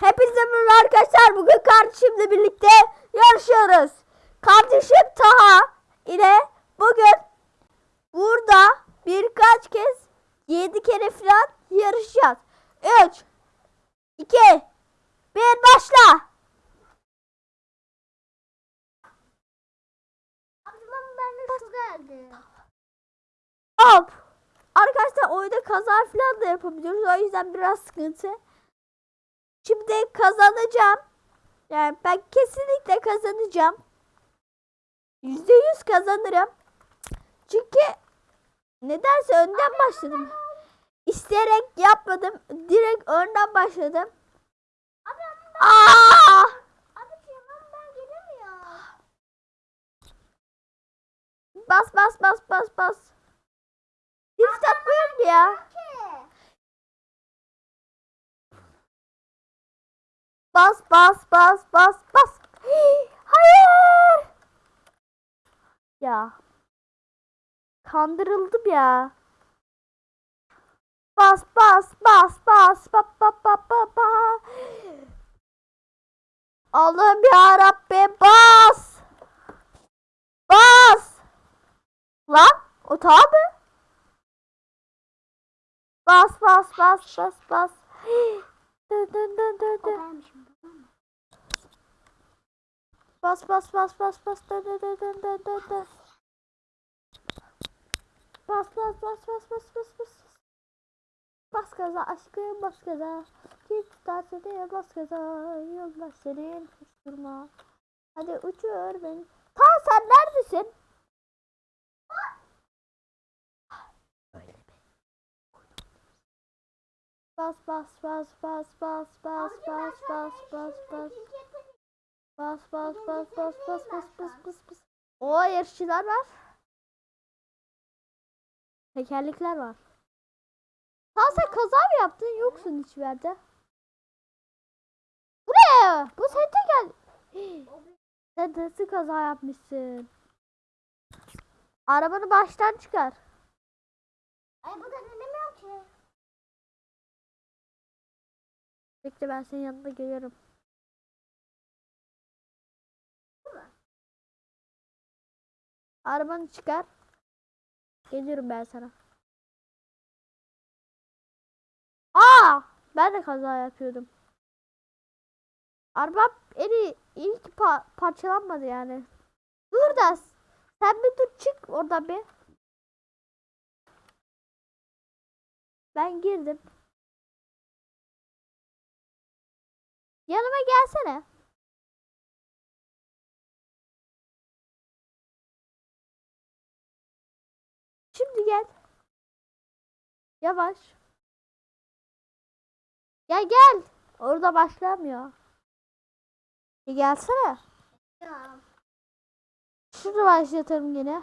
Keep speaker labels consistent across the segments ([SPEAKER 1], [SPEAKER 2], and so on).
[SPEAKER 1] Hepinize merhaba arkadaşlar. Bugün kardeşimle birlikte yarışıyoruz. Kardeşim Taha ile bugün burada birkaç kez 7 kere falan yarışacağız. 3 2 1 başla.
[SPEAKER 2] Ablam ben de geldi.
[SPEAKER 1] Hop. Arkadaşlar oyunda kaza falan da yapabiliyoruz. O yüzden biraz sıkıntı. Şimdi kazanacağım. Yani ben kesinlikle kazanacağım. Yüzde yüz kazanırım. Çünkü nedense önden başladım. İsteyerek yapmadım. Direkt önden başladım.
[SPEAKER 2] Ben,
[SPEAKER 1] Aa! Bas bas bas bas bas. Drift atmıyorum ya. Bas bas bas bas bas. Hayır. Ya. Kandırıldım ya. Bas bas bas bas bas bas bas bas bas. Allah'ım ya Rabbi bas. Bas. Lan o tabi. Bas bas bas bas bas. Dön dön dön dön dön. Bas bas bas bas bas dön dön dön dön dön dön dön. Bas bas bas bas bas bas bas. Bas gaza aşkım bas gaza. Kim tutarsa diye bas gaza. Yollar senin hiç durma. Hadi uçur beni. Ta sen neredesin? Bas bas bas bas bas bas bas bas bas bas. Bas bas bas bas bas bas bas bas bas. O yarışçılar var. Tekerlekler var. Ha sen kaza mı yaptın? Yoksun hiçbir yerde. Bu ne? Bu senin teker... Sen nasıl kaza yapmışsın? Arabanı baştan çıkar.
[SPEAKER 2] Ay bu da dinlemiyor ki.
[SPEAKER 1] Bekle ben senin yanına geliyorum. Arabanı çıkar. Geliyorum ben sana. Aa! Ben de kaza yapıyordum. Araba en iyi, ilk pa- parçalanmadı yani. Dur da sen bir dur çık oradan bir. Ben girdim. Yanıma gelsene. Gel. Yavaş. Gel gel. Orada başlamıyor. Bir gelsene.
[SPEAKER 2] Ya.
[SPEAKER 1] Şurada başlatalım yine.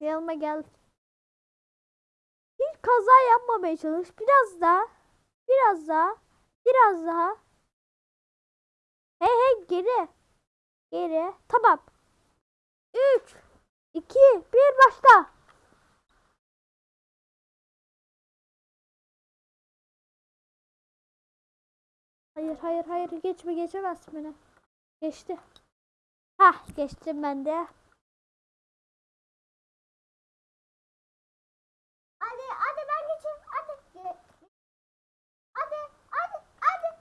[SPEAKER 1] Yanıma gel. Hiç kaza yapmamaya çalış. Biraz daha. Biraz daha. Biraz daha. Hey hey geri. Geri. Tamam. 3 2 1 başla. Hayır hayır hayır geçme geçemezsin beni. Geçti. Hah geçtim ben de.
[SPEAKER 2] Hadi hadi ben geçeyim. Hadi. Ge- Hadi hadi hadi.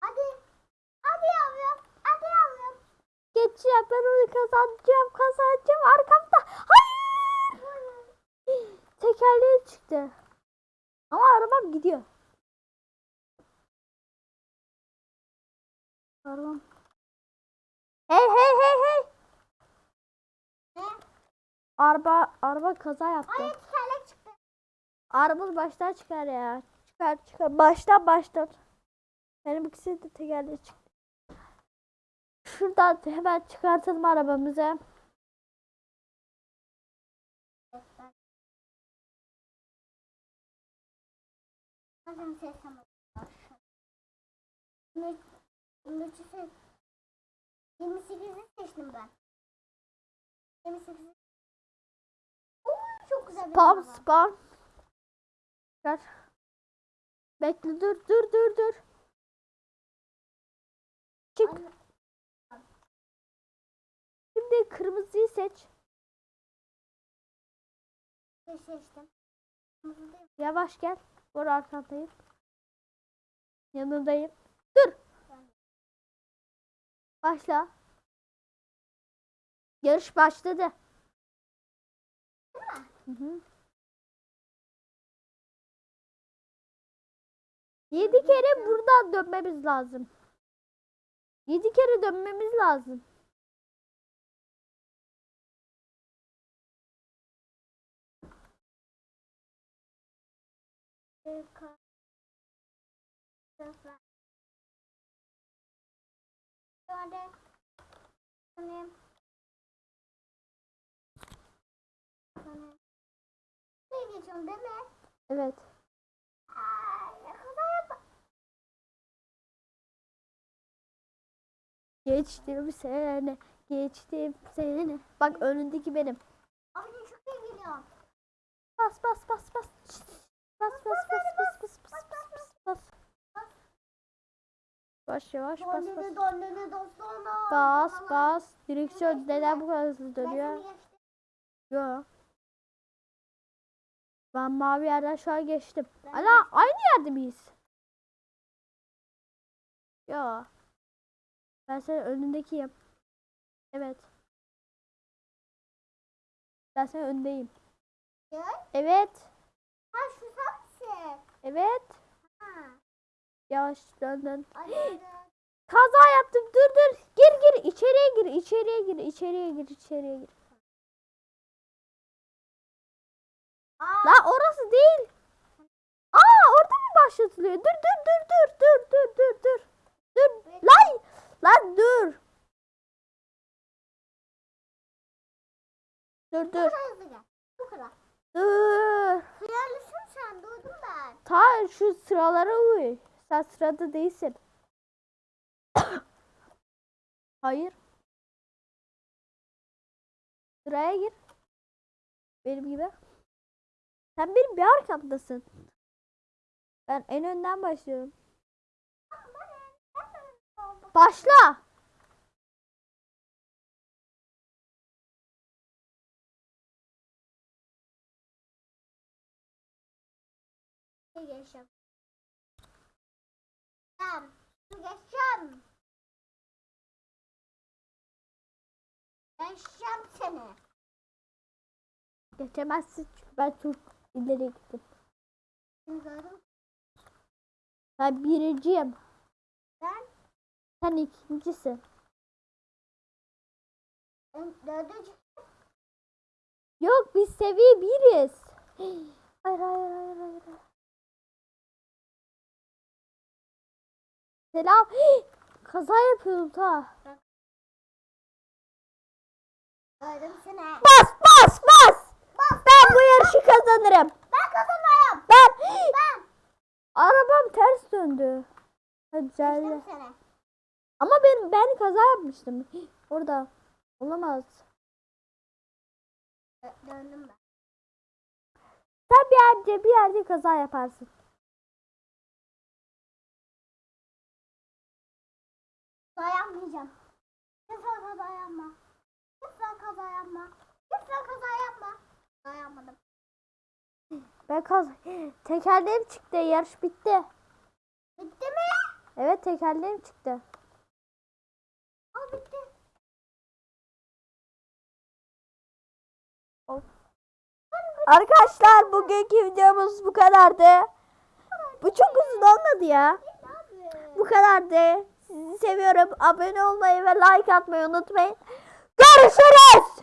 [SPEAKER 2] Hadi. Hadi yavrum. Hadi yavrum.
[SPEAKER 1] Geçeceğim ben onu kazanacağım kazanacağım arkamda. Hayır. Tekerleği çıktı. Ama arabam gidiyor. Arabam. Hey hey hey hey.
[SPEAKER 2] Ne?
[SPEAKER 1] Araba araba kaza yaptı.
[SPEAKER 2] Hayır tekerlek çıktı.
[SPEAKER 1] Arabamız baştan çıkar ya. Çıkar çıkar. Baştan baştan. Benim ikisi de tekerleği çıktı. Şuradan hemen çıkartalım arabamızı.
[SPEAKER 2] Seç. 28'i seçtim ben. 28'i. Oo, çok güzel
[SPEAKER 1] Spam spam. Gel. Bekle dur dur dur dur. Çık.
[SPEAKER 2] Anne,
[SPEAKER 1] Şimdi kırmızıyı seç.
[SPEAKER 2] seçtim.
[SPEAKER 1] Yavaş gel. Vur arkandayım. Yanındayım. Dur. Başla. Yarış başladı. Hı hı. Yedi kere buradan dönmemiz lazım. Yedi kere dönmemiz lazım.
[SPEAKER 2] Geçiyorsun değil mi?
[SPEAKER 1] Evet.
[SPEAKER 2] Ne kadar
[SPEAKER 1] Geçtim seni. Geçtim seni. Bak önündeki benim.
[SPEAKER 2] Abi çok iyi geliyor.
[SPEAKER 1] Bas bas bas. Bas Yavaş yavaş bas bas. Bas bas. Direksiyon neden bu kadar hızlı dönüyor? Yo. Ben mavi yerden şu an geçtim. Ala aynı yerde miyiz? Yo. Ben senin önündekiyim. Evet. Ben senin öndeyim. Evet.
[SPEAKER 2] Ha şu sensin.
[SPEAKER 1] Evet. Yavaş dön dön. Kaza yaptım. Dur dur. Gir gir. içeriye gir. içeriye gir. içeriye gir. içeriye gir.
[SPEAKER 2] Aa,
[SPEAKER 1] La orası değil. Aa orada mı başlatılıyor? Dur dur dur dur dur dur dur dur. Dur. Lan lan dur. Dur dur.
[SPEAKER 2] Bu kadar.
[SPEAKER 1] Dur.
[SPEAKER 2] Hıyarlısın sen duydum ben.
[SPEAKER 1] Ta şu sıralara uy. Sen sırada değilsin. Hayır. Sıraya gir. Benim gibi. Sen benim bir arkamdasın. Ben en önden başlıyorum. Başla.
[SPEAKER 2] Ne Ben su geçeceğim. Geçeceğim seni.
[SPEAKER 1] Geçemezsin çünkü ben çok ileri gittim. Ben birinciyim.
[SPEAKER 2] Ben
[SPEAKER 1] Sen ikincisin.
[SPEAKER 2] en dördüncü.
[SPEAKER 1] Yok biz seviye biriz. Hayır hayır. hayır. Selam. Kaza yapıyordum ta.
[SPEAKER 2] Seni.
[SPEAKER 1] Bas bas bas. Ben bu yarışı kazanırım.
[SPEAKER 2] Ben kazanıyorum.
[SPEAKER 1] Ben.
[SPEAKER 2] Ben.
[SPEAKER 1] Arabam ters döndü.
[SPEAKER 2] Seni.
[SPEAKER 1] Ama ben ben kaza yapmıştım. Orada. Olamaz.
[SPEAKER 2] Dö- Döndüm ben.
[SPEAKER 1] Sen bir yerde bir yerde kaza yaparsın.
[SPEAKER 2] Dayanmayacağım. Lütfen kaza yapma. Lütfen kaza yapma. Lütfen kaza yapma. Dayanmadım.
[SPEAKER 1] Ben kaz tekerleğim çıktı. Yarış bitti.
[SPEAKER 2] Bitti mi?
[SPEAKER 1] Evet tekerleğim çıktı.
[SPEAKER 2] Al bitti.
[SPEAKER 1] Arkadaşlar bugünkü videomuz bu kadardı. Bu çok uzun olmadı ya. Bu kadardı. Sizi seviyorum. Abone olmayı ve like atmayı unutmayın. Görüşürüz.